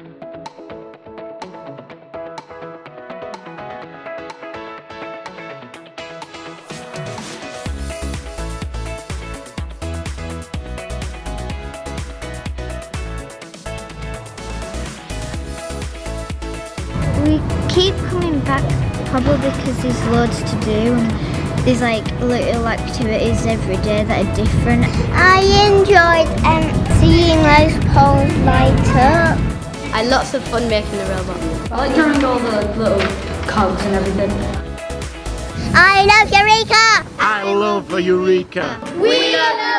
We keep coming back probably because there's loads to do and there's like little activities every day that are different. I I had lots of fun making the robot. I like drawing all the little cogs and everything. I love Eureka! I love Eureka. We love